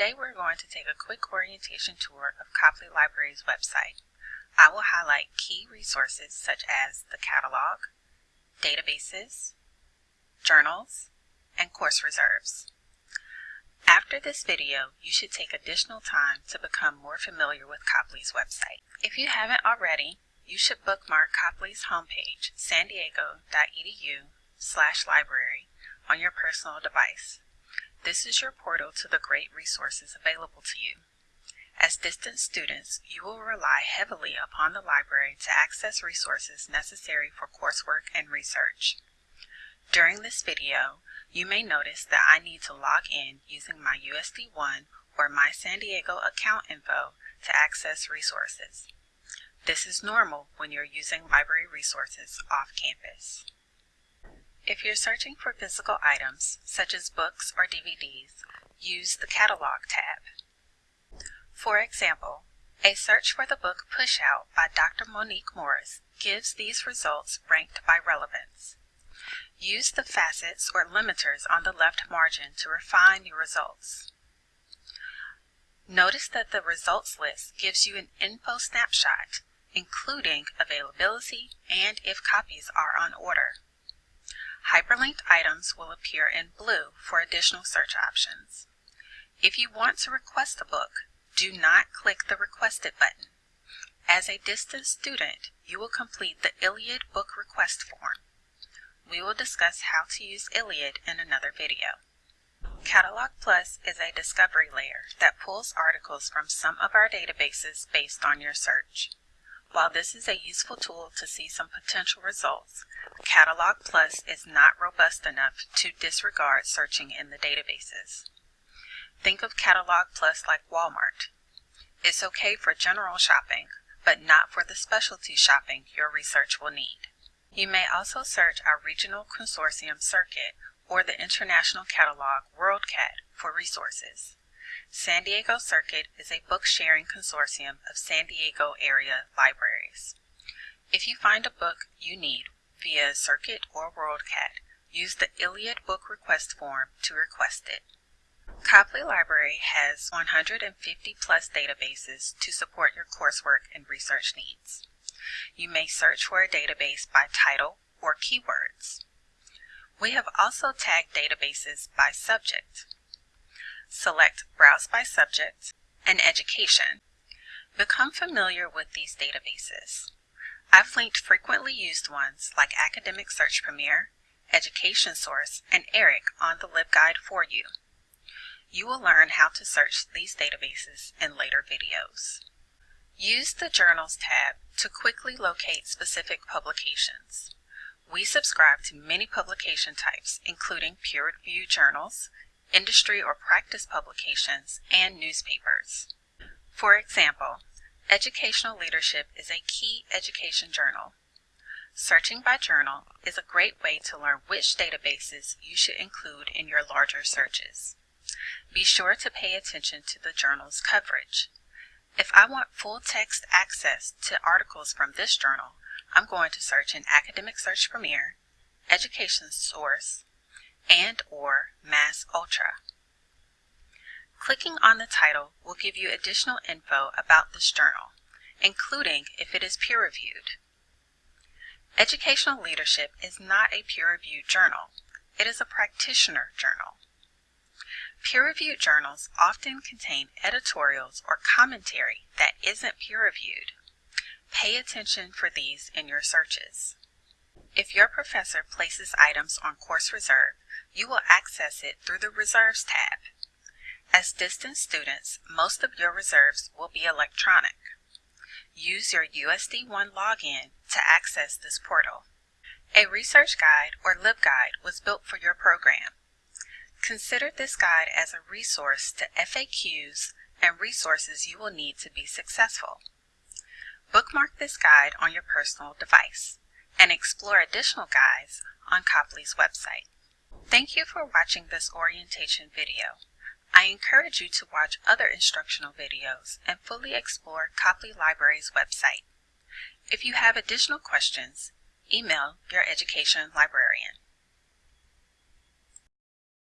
Today we're going to take a quick orientation tour of Copley Library's website. I will highlight key resources such as the catalog, databases, journals, and course reserves. After this video, you should take additional time to become more familiar with Copley's website. If you haven't already, you should bookmark Copley's homepage, sandiego.edu slash library, on your personal device. This is your portal to the great resources available to you. As distance students, you will rely heavily upon the library to access resources necessary for coursework and research. During this video, you may notice that I need to log in using my USD1 or my San Diego account info to access resources. This is normal when you're using library resources off campus. If you're searching for physical items, such as books or DVDs, use the Catalog tab. For example, a search for the book Pushout by Dr. Monique Morris gives these results ranked by relevance. Use the facets or limiters on the left margin to refine your results. Notice that the results list gives you an info snapshot including availability and if copies are on order. Hyperlinked items will appear in blue for additional search options. If you want to request a book, do not click the Requested button. As a distance student, you will complete the ILLiad book request form. We will discuss how to use ILLiad in another video. Catalog Plus is a discovery layer that pulls articles from some of our databases based on your search. While this is a useful tool to see some potential results, Catalog Plus is not robust enough to disregard searching in the databases. Think of Catalog Plus like Walmart. It's okay for general shopping, but not for the specialty shopping your research will need. You may also search our Regional Consortium Circuit or the International Catalog WorldCat for resources. San Diego Circuit is a book sharing consortium of San Diego area libraries. If you find a book you need via Circuit or WorldCat, use the ILLiad book request form to request it. Copley Library has 150 plus databases to support your coursework and research needs. You may search for a database by title or keywords. We have also tagged databases by subject. Select Browse by Subject and Education. Become familiar with these databases. I've linked frequently used ones like Academic Search Premier, Education Source, and ERIC on the LibGuide for you. You will learn how to search these databases in later videos. Use the Journals tab to quickly locate specific publications. We subscribe to many publication types, including peer-reviewed journals, industry or practice publications, and newspapers. For example, Educational Leadership is a key education journal. Searching by journal is a great way to learn which databases you should include in your larger searches. Be sure to pay attention to the journal's coverage. If I want full text access to articles from this journal, I'm going to search in Academic Search Premier, Education Source, and or MAS Ultra. Clicking on the title will give you additional info about this journal, including if it is peer-reviewed. Educational Leadership is not a peer-reviewed journal. It is a practitioner journal. Peer-reviewed journals often contain editorials or commentary that isn't peer-reviewed. Pay attention for these in your searches. If your professor places items on Course Reserve, you will access it through the Reserves tab. As distance students, most of your reserves will be electronic. Use your USD1 login to access this portal. A research guide or LibGuide was built for your program. Consider this guide as a resource to FAQs and resources you will need to be successful. Bookmark this guide on your personal device and explore additional guides on Copley's website. Thank you for watching this orientation video. I encourage you to watch other instructional videos and fully explore Copley Library's website. If you have additional questions, email your education librarian.